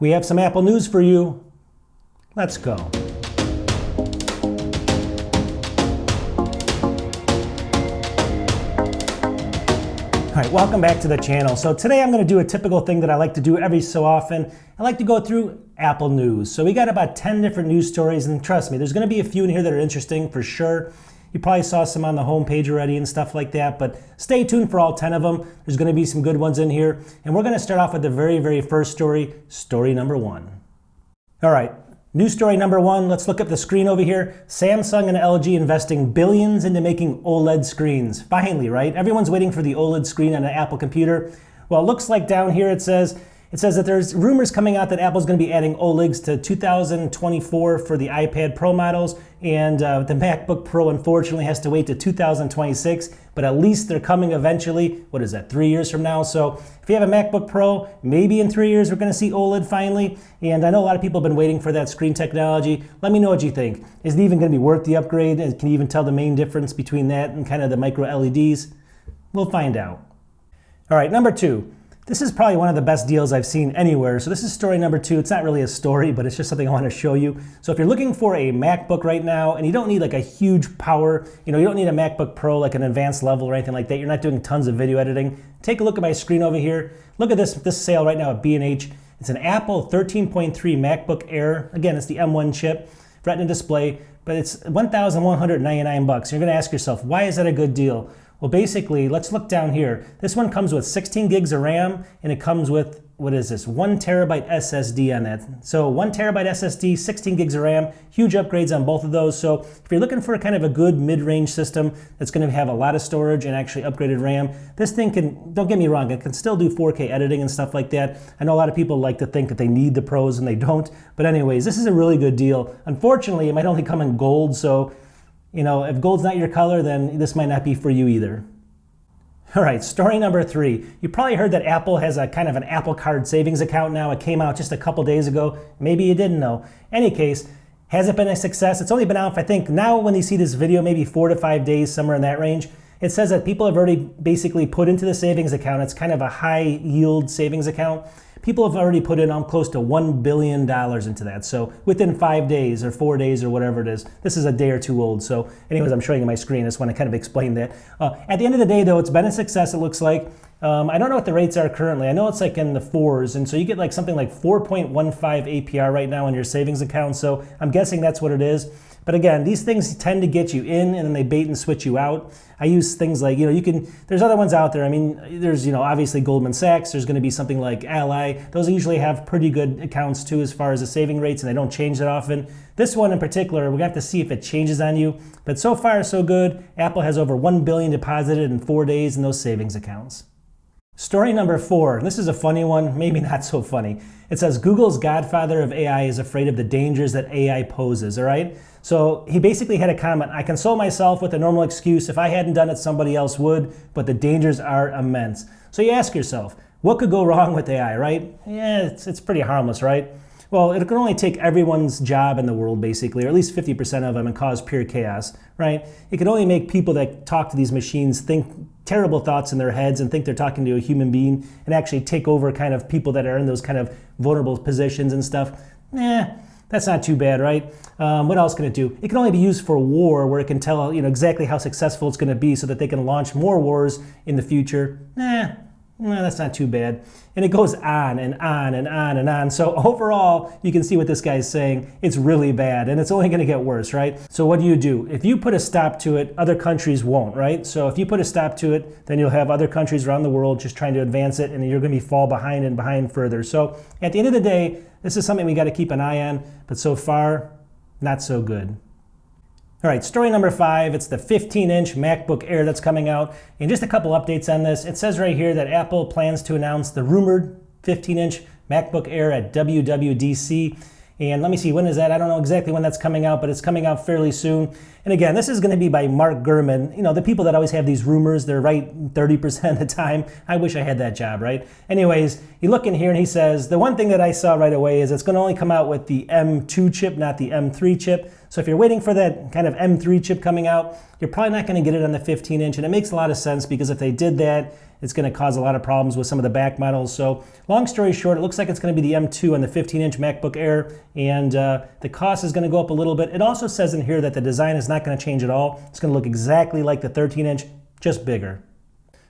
We have some Apple news for you. Let's go. All right, welcome back to the channel. So today I'm going to do a typical thing that I like to do every so often. I like to go through Apple news. So we got about 10 different news stories, and trust me, there's going to be a few in here that are interesting for sure. You probably saw some on the homepage already and stuff like that, but stay tuned for all 10 of them. There's going to be some good ones in here. And we're going to start off with the very, very first story, story number one. All right, news story number one. Let's look at the screen over here. Samsung and LG investing billions into making OLED screens. Finally, right? Everyone's waiting for the OLED screen on an Apple computer. Well, it looks like down here it says it says that there's rumors coming out that Apple's going to be adding OLEDs to 2024 for the iPad Pro models, and uh, the MacBook Pro unfortunately has to wait to 2026, but at least they're coming eventually. What is that, three years from now? So if you have a MacBook Pro, maybe in three years we're going to see OLED finally, and I know a lot of people have been waiting for that screen technology. Let me know what you think. Is it even going to be worth the upgrade, and can you even tell the main difference between that and kind of the micro LEDs? We'll find out. All right, number two. This is probably one of the best deals I've seen anywhere. So this is story number two. It's not really a story, but it's just something I want to show you. So if you're looking for a MacBook right now and you don't need like a huge power, you know, you don't need a MacBook Pro like an advanced level or anything like that. You're not doing tons of video editing. Take a look at my screen over here. Look at this, this sale right now at B&H. It's an Apple 13.3 MacBook Air. Again, it's the M1 chip, Retina display, but it's 1,199 bucks. You're going to ask yourself, why is that a good deal? Well, basically, let's look down here. This one comes with 16 gigs of RAM, and it comes with, what is this, one terabyte SSD on it. So one terabyte SSD, 16 gigs of RAM, huge upgrades on both of those. So if you're looking for kind of a good mid-range system that's gonna have a lot of storage and actually upgraded RAM, this thing can, don't get me wrong, it can still do 4K editing and stuff like that. I know a lot of people like to think that they need the pros and they don't. But anyways, this is a really good deal. Unfortunately, it might only come in gold, so you know, if gold's not your color, then this might not be for you either. All right, story number three. You probably heard that Apple has a kind of an Apple Card savings account now. It came out just a couple days ago. Maybe you didn't know. Any case, has it been a success? It's only been out, I think, now when you see this video, maybe four to five days, somewhere in that range. It says that people have already basically put into the savings account. It's kind of a high yield savings account people have already put in um, close to $1 billion into that. So within five days or four days or whatever it is, this is a day or two old. So anyways, I'm showing you my screen. I just want to kind of explain that. Uh, at the end of the day, though, it's been a success, it looks like. Um, I don't know what the rates are currently. I know it's like in the fours, and so you get like something like 4.15 APR right now on your savings account. So I'm guessing that's what it is. But again, these things tend to get you in and then they bait and switch you out. I use things like, you know, you can, there's other ones out there. I mean, there's, you know, obviously Goldman Sachs, there's going to be something like Ally. Those usually have pretty good accounts too as far as the saving rates and they don't change that often. This one in particular, we're to have to see if it changes on you. But so far, so good. Apple has over 1 billion deposited in four days in those savings accounts. Story number four. This is a funny one, maybe not so funny. It says Google's godfather of AI is afraid of the dangers that AI poses, all right? So he basically had a comment, I console myself with a normal excuse. If I hadn't done it, somebody else would, but the dangers are immense. So you ask yourself, what could go wrong with AI, right? Yeah, it's, it's pretty harmless, right? Well, it can only take everyone's job in the world, basically, or at least 50% of them, and cause pure chaos, right? It can only make people that talk to these machines think terrible thoughts in their heads and think they're talking to a human being and actually take over kind of people that are in those kind of vulnerable positions and stuff. Eh, that's not too bad, right? Um, what else can it do? It can only be used for war, where it can tell you know exactly how successful it's going to be, so that they can launch more wars in the future. Eh, no, that's not too bad. And it goes on and on and on and on. So overall, you can see what this guy's saying. It's really bad and it's only going to get worse, right? So what do you do? If you put a stop to it, other countries won't, right? So if you put a stop to it, then you'll have other countries around the world just trying to advance it and you're going to be fall behind and behind further. So at the end of the day, this is something we got to keep an eye on, but so far, not so good. All right, story number five, it's the 15-inch MacBook Air that's coming out. And just a couple updates on this. It says right here that Apple plans to announce the rumored 15-inch MacBook Air at WWDC. And let me see, when is that? I don't know exactly when that's coming out, but it's coming out fairly soon. And again, this is going to be by Mark Gurman. You know, the people that always have these rumors, they're right 30% of the time. I wish I had that job, right? Anyways, you look in here and he says, the one thing that I saw right away is it's going to only come out with the M2 chip, not the M3 chip. So if you're waiting for that kind of M3 chip coming out, you're probably not going to get it on the 15 inch. And it makes a lot of sense because if they did that, it's going to cause a lot of problems with some of the back models. So long story short, it looks like it's going to be the M2 on the 15-inch MacBook Air, and uh, the cost is going to go up a little bit. It also says in here that the design is not going to change at all. It's going to look exactly like the 13-inch, just bigger.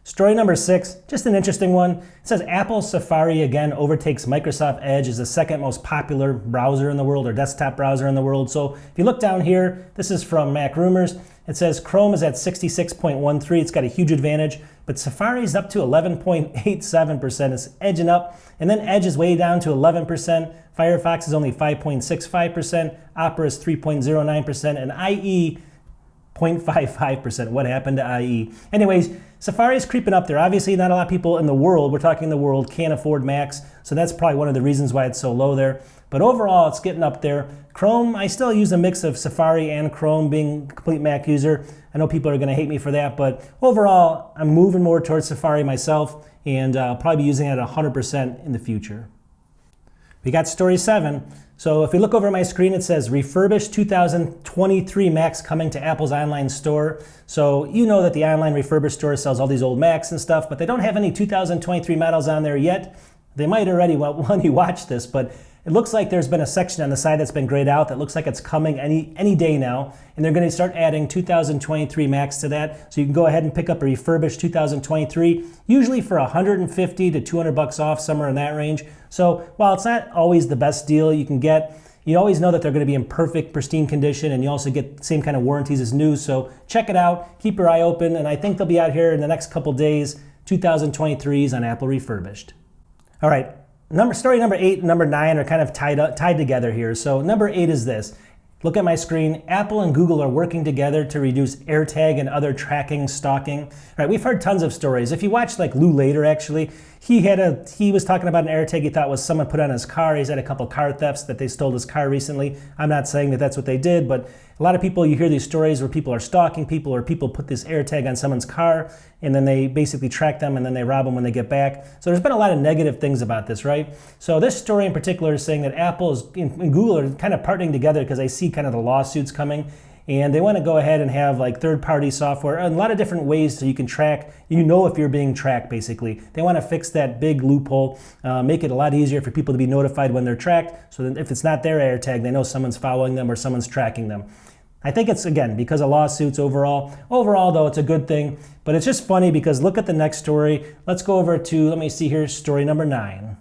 Story number six, just an interesting one. It says Apple Safari again overtakes Microsoft Edge as the second most popular browser in the world or desktop browser in the world. So if you look down here, this is from Mac Rumors. It says Chrome is at 66.13. It's got a huge advantage, but Safari is up to 11.87%. It's edging up. And then Edge is way down to 11%. Firefox is only 5.65%. Opera is 3.09%. And IE 0.55%. What happened to IE? Anyways, Safari is creeping up there. Obviously, not a lot of people in the world, we're talking the world, can't afford Macs. So that's probably one of the reasons why it's so low there. But overall, it's getting up there. Chrome, I still use a mix of Safari and Chrome being a complete Mac user. I know people are going to hate me for that, but overall, I'm moving more towards Safari myself, and uh, I'll probably be using it 100% in the future. We got story seven. So if we look over my screen, it says refurbished 2023 Macs coming to Apple's online store. So you know that the online refurbished store sells all these old Macs and stuff, but they don't have any 2023 models on there yet. They might already when you watch this, but it looks like there's been a section on the side that's been grayed out that looks like it's coming any, any day now. And they're going to start adding 2023 Macs to that. So you can go ahead and pick up a refurbished 2023, usually for 150 to 200 bucks off, somewhere in that range. So while it's not always the best deal you can get, you always know that they're going to be in perfect, pristine condition, and you also get the same kind of warranties as new. So check it out, keep your eye open, and I think they'll be out here in the next couple days, 2023s on Apple Refurbished. All right, Number, story number eight and number nine are kind of tied, up, tied together here. So number eight is this. Look at my screen. Apple and Google are working together to reduce AirTag and other tracking stalking. All right, we've heard tons of stories. If you watch like Lew Later, actually, he had a he was talking about an AirTag he thought was someone put on his car. He's had a couple car thefts that they stole his car recently. I'm not saying that that's what they did, but a lot of people you hear these stories where people are stalking people or people put this AirTag on someone's car and then they basically track them and then they rob them when they get back. So there's been a lot of negative things about this, right? So this story in particular is saying that Apple and Google are kind of partnering together because they see kind of the lawsuits coming and they want to go ahead and have like third-party software and a lot of different ways so you can track you know if you're being tracked basically they want to fix that big loophole uh, make it a lot easier for people to be notified when they're tracked so that if it's not their AirTag they know someone's following them or someone's tracking them I think it's again because of lawsuits overall. Overall, though, it's a good thing. But it's just funny because look at the next story. Let's go over to, let me see here, story number nine.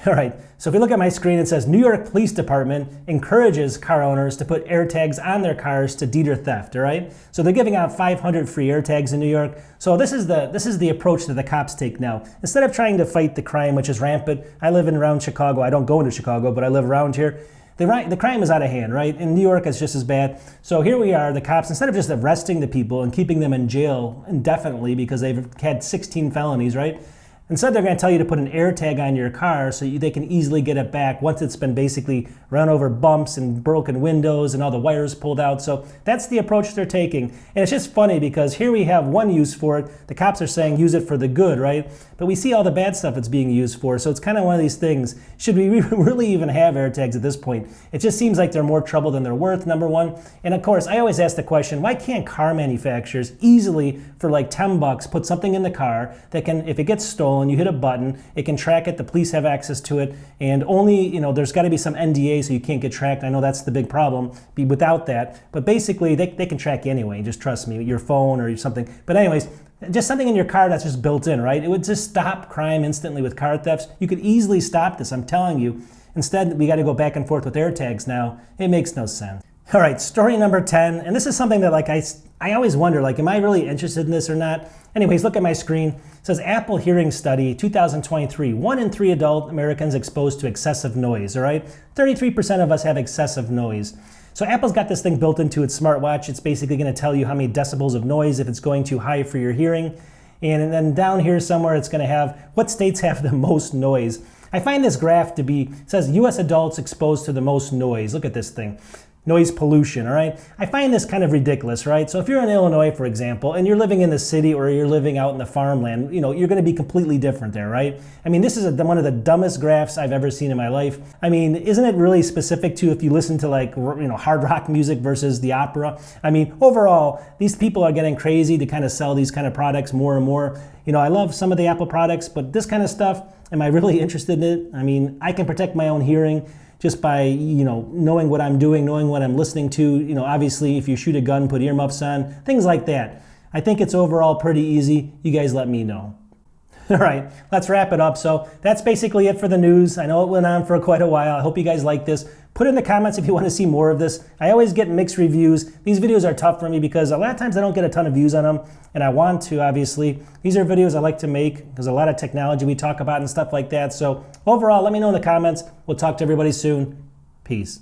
All right, so if you look at my screen, it says New York Police Department encourages car owners to put AirTags on their cars to deter theft. All right, so they're giving out 500 free AirTags in New York. So this is the this is the approach that the cops take now. Instead of trying to fight the crime, which is rampant, I live in around Chicago. I don't go into Chicago, but I live around here. The, the crime is out of hand, right? In New York, it's just as bad. So here we are, the cops, instead of just arresting the people and keeping them in jail indefinitely because they've had 16 felonies, right? Instead, they're going to tell you to put an AirTag on your car so you, they can easily get it back once it's been basically run over bumps and broken windows and all the wires pulled out. So that's the approach they're taking. And it's just funny because here we have one use for it. The cops are saying use it for the good, right? But we see all the bad stuff it's being used for. So it's kind of one of these things. Should we really even have AirTags at this point? It just seems like they're more trouble than they're worth, number one. And of course, I always ask the question, why can't car manufacturers easily, for like 10 bucks, put something in the car that can, if it gets stolen, and you hit a button, it can track it, the police have access to it, and only, you know, there's got to be some NDA so you can't get tracked. I know that's the big problem, be without that, but basically they, they can track you anyway, just trust me, your phone or something. But anyways, just something in your car that's just built in, right? It would just stop crime instantly with car thefts. You could easily stop this, I'm telling you. Instead, we got to go back and forth with AirTags now. It makes no sense. All right, story number 10, and this is something that like I, I always wonder, like, am I really interested in this or not? Anyways, look at my screen. It says Apple Hearing Study 2023. One in three adult Americans exposed to excessive noise, all right? 33% of us have excessive noise. So Apple's got this thing built into its smartwatch. It's basically gonna tell you how many decibels of noise if it's going too high for your hearing. And then down here somewhere, it's gonna have what states have the most noise. I find this graph to be, says US adults exposed to the most noise. Look at this thing. Noise pollution, all right? I find this kind of ridiculous, right? So if you're in Illinois, for example, and you're living in the city or you're living out in the farmland, you know, you're going to be completely different there, right? I mean, this is a, one of the dumbest graphs I've ever seen in my life. I mean, isn't it really specific to if you listen to like, you know, hard rock music versus the opera? I mean, overall, these people are getting crazy to kind of sell these kind of products more and more. You know, I love some of the Apple products, but this kind of stuff, am I really interested in it? I mean, I can protect my own hearing just by you know knowing what I'm doing, knowing what I'm listening to. You know, obviously, if you shoot a gun, put earmuffs on, things like that. I think it's overall pretty easy. You guys let me know. All right, let's wrap it up. So that's basically it for the news. I know it went on for quite a while. I hope you guys like this. Put in the comments if you want to see more of this. I always get mixed reviews. These videos are tough for me because a lot of times I don't get a ton of views on them, and I want to, obviously. These are videos I like to make. There's a lot of technology we talk about and stuff like that. So overall, let me know in the comments. We'll talk to everybody soon. Peace.